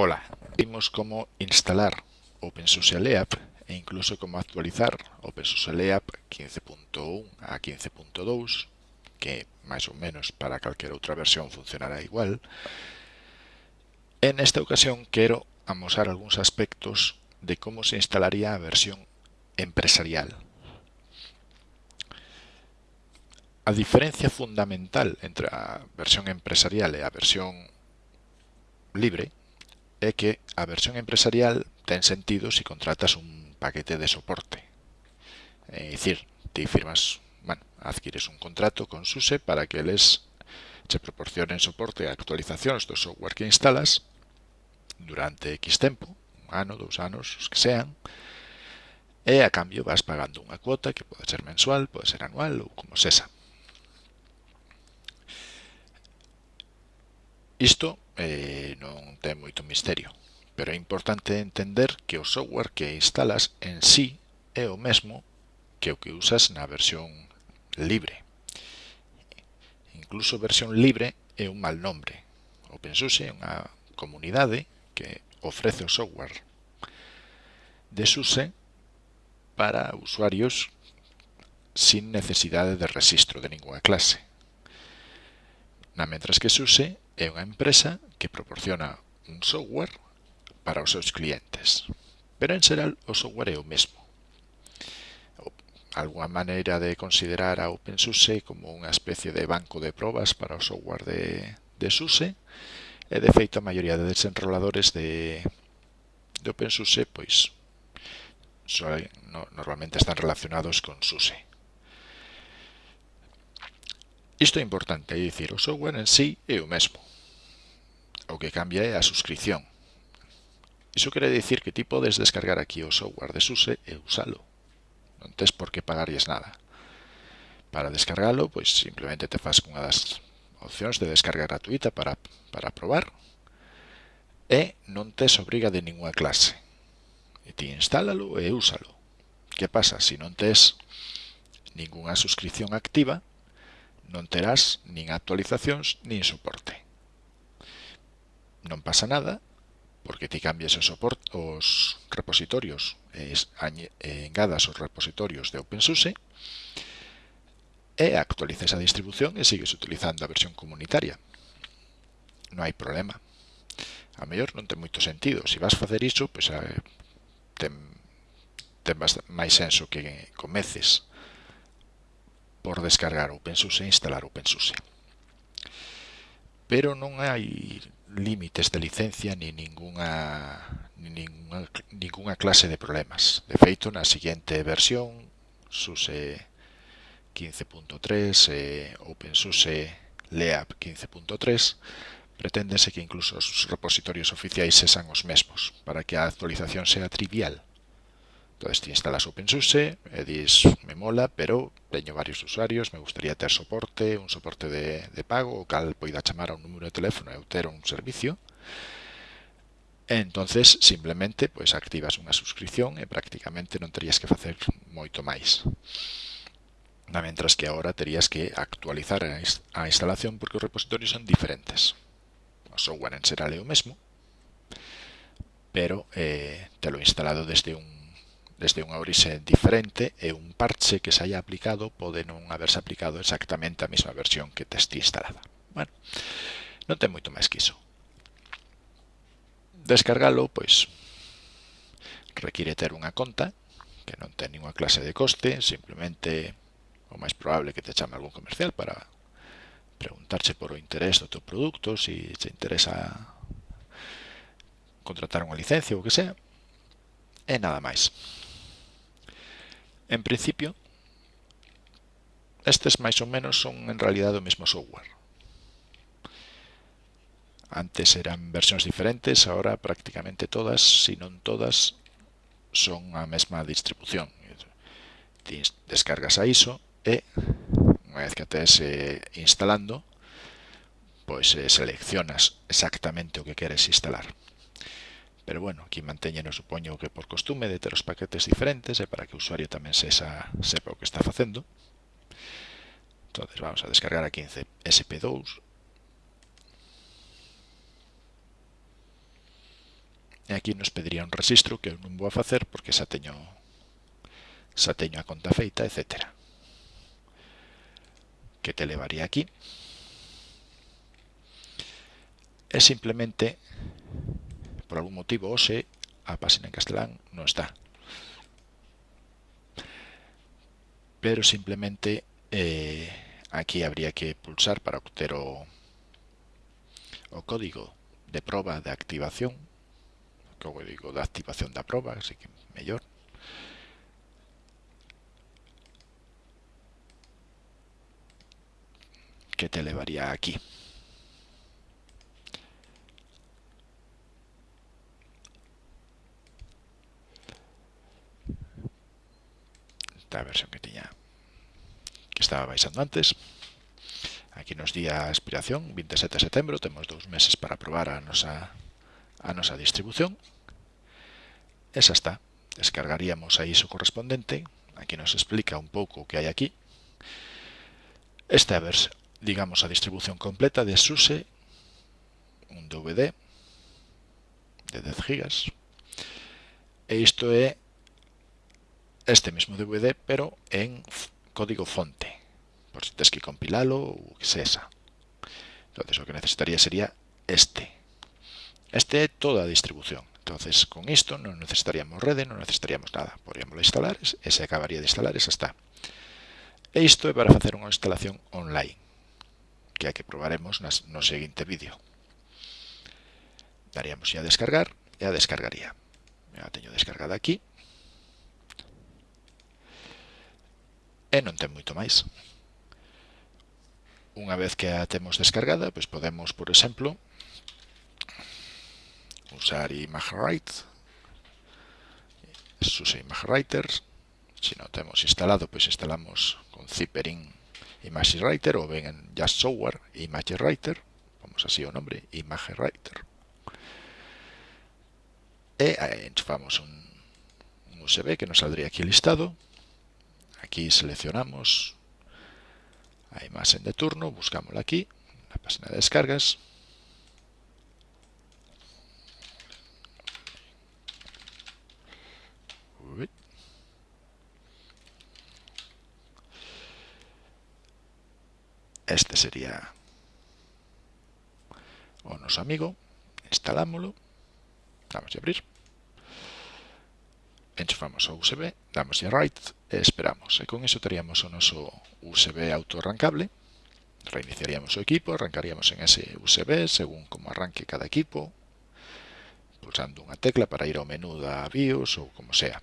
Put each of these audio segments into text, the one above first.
Hola, vimos como instalar OpenSUSE LEAP e incluso como actualizar OpenSUSE LEAP 15.1 a 15.2, que máis ou menos para calquera outra versión funcionará igual. En esta ocasión quero amosar algúns aspectos de como se instalaría a versión empresarial. A diferencia fundamental entre a versión empresarial e a versión libre é que a versión empresarial ten sentido se contratas un paquete de soporte. É dicir, ti firmas, bueno, adquires un contrato con SUSE para que eles che proporcionen soporte a actualizacións do software que instalas durante X tempo, un ano, dous anos, os que sean, e a cambio vas pagando unha cuota que pode ser mensual, pode ser anual ou como sexa. Isto eh, non ten moito misterio, pero é importante entender que o software que instalas en sí é o mesmo que o que usas na versión libre. Incluso versión libre é un mal nombre. OpenSUSE é unha comunidade que ofrece o software de SUSE para usuarios sin necesidade de registro de ninguna clase. Na mentras que SUSE é unha empresa que proporciona un software para os seus clientes. Pero en xeral o software é o mesmo. Alguna maneira de considerar a OpenSUSE como unha especie de banco de probas para o software de, de SUSE e de feito a maioría de desenroladores de, de OpenSUSE pois, so, no, normalmente están relacionados con SUSE. Isto é importante, é dicir, o software en sí é o mesmo. O que cambia é a suscripción. Iso quere dicir que ti podes descargar aquí o software de SUSE e usalo. Non tes por que pagarlles nada. Para descargalo, pois simplemente te fas cunha das opcións de descarga gratuita para, para probar e non tes obriga de ninguna clase. E ti instálalo e úsalo. Que pasa? Se si non tes ningunha suscripción activa, non terás nin actualizacións nin soporte. Non pasa nada porque ti cambies os, soport, os repositorios e engadas os repositorios de OpenSUSE e actualices a distribución e sigues utilizando a versión comunitaria. Non hai problema. A mellor non ten moito sentido. Se vas facer iso, pois, ten, ten máis senso que comeces por descargar OpenSUSE e instalar OpenSUSE. Pero non hai límites de licencia ni ninguna, ni ninguna, ninguna clase de problemas. De feito, na seguinte versión, SUSE 15.3 e OpenSUSE LEAP 15.3, preténdese que incluso os repositorios oficiais sexan os mesmos, para que a actualización sea trivial Entonces, ti instalas OpenSUSE e dis, me mola, pero teño varios usuarios, me gustaría ter soporte, un soporte de, de pago, o cal poida chamar a un número de teléfono e ter un servicio. E entonces simplemente pois, activas unha suscripción e prácticamente non terías que facer moito máis. Na mentras que agora terías que actualizar a instalación porque os repositorios son diferentes. O software en será o mesmo, pero eh, te lo instalado desde un desde unha orixe diferente e un parche que se haya aplicado pode non haberse aplicado exactamente a mesma versión que te instalada. Bueno, non ten moito máis que iso. Descargalo, pois, require ter unha conta que non ten ninguna clase de coste, simplemente o máis probable que te chame algún comercial para preguntarche por o interés do teu produto, se si te interesa contratar unha licencia ou que sea, e nada máis. En principio, estes máis ou menos son en realidade o mesmo software. Antes eran versións diferentes, ahora prácticamente todas, se non todas, son a mesma distribución. Ti descargas a ISO e, unha vez que a tes instalando, pois eh, seleccionas exactamente o que queres instalar. Pero bueno, aquí manteñeno supoño que por costume de ter os paquetes diferentes e para que o usuario tamén sexa, sepa o que está facendo. Entonces vamos a descargar a 15 SP2. E aquí nos pediría un registro que eu non vou a facer porque xa teño, xa teño a conta feita, etc. Que te levaría aquí. É simplemente Por algún motivo, hoxe, a páxina en castelán non está. Pero simplemente eh, aquí habría que pulsar para obter o, o código de proba de activación, o código de activación da proba, así que mellor. que te levaría aquí. esta versión que tiña que estaba baixando antes. Aquí nos di a expiración, 27 de setembro, temos dous meses para probar a nosa, a nosa distribución. Esa está, descargaríamos a ISO correspondente, aquí nos explica un pouco o que hai aquí. Esta é, digamos, a distribución completa de SUSE, un DVD de 10 GB. E isto é este mesmo DVD, pero en código fonte, por si tens que compilalo ou que sexa. Entonces, o que necesitaría sería este. Este é toda a distribución. Entonces, con isto non necesitaríamos rede, non necesitaríamos nada. Podríamos instalar e se acabaría de instalar, esa está. E isto é para facer unha instalación online, que é que probaremos nas, no seguinte vídeo. Daríamos a descargar e a descargaría. Ya a teño descargada aquí. e non ten moito máis. Unha vez que a temos descargada, pois podemos, por exemplo, usar ImageWrite, SUSE ImageWriters, se non temos instalado, pois instalamos con Ziperin ImageWriter ou ben en Just Software ImageWriter, vamos así o nombre, ImageWriter. E enchufamos un, un USB que nos saldría aquí listado, Aquí seleccionamos. A imagen de turno, buscámosla aquí, na página de descargas. Este sería o noso amigo, instalámoslo, damos a abrir, enchufamos o USB, damos a write e esperamos. E con iso teríamos o noso USB autorrancable, reiniciaríamos o equipo, arrancaríamos en ese USB según como arranque cada equipo, pulsando unha tecla para ir ao menú da BIOS ou como sea.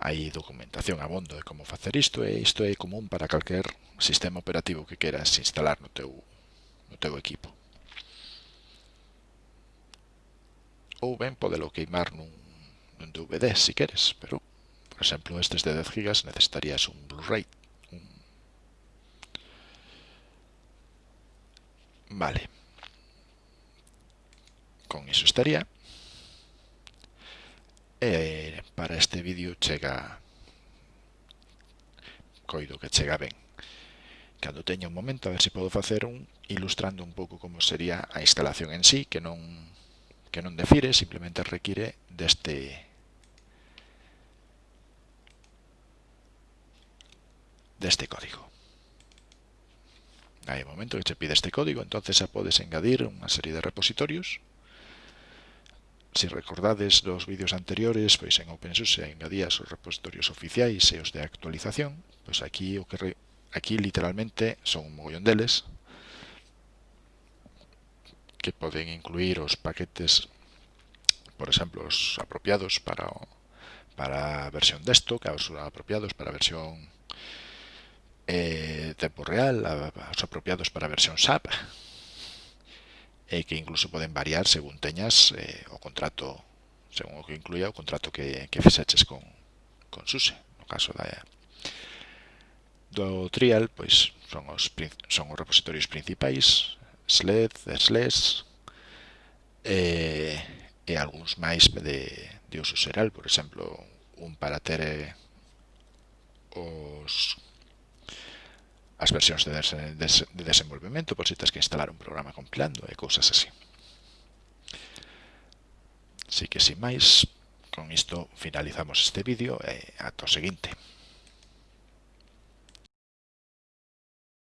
Hai documentación abondo de como facer isto e isto é común para calquer sistema operativo que queras instalar no teu, no teu equipo. Ou ben podelo queimar nun DVD si queres, pero por exemplo, estes de 10 GB, necesitarías un Blu-ray. Vale. Con iso estaría. E para este vídeo chega coido que chega ben. Cando teña un momento, a ver se podo facer un ilustrando un pouco como sería a instalación en sí, que non que non defire, simplemente require deste deste código. Hai un momento que che pide este código, entonces xa podes engadir unha serie de repositorios. Se si recordades dos vídeos anteriores, pois en OpenSUSE engadías os repositorios oficiais e os de actualización. Pois aquí o que re... aquí literalmente son un mogollón deles que poden incluir os paquetes, por exemplo, os apropiados para o... para a versión desktop, os apropiados para a versión eh, tempo real os apropiados para a versión SAP e que incluso poden variar según teñas eh, o contrato según o que incluía o contrato que, que fixeches con, con SUSE no caso da do trial pois son os son os repositorios principais sled, sles, e, e algúns máis de, de uso xeral por exemplo un para ter eh, as versións de, des, de desenvolvemento por se si tens que instalar un programa compilando e cousas así. Así que, sin máis, con isto finalizamos este vídeo e ata o seguinte.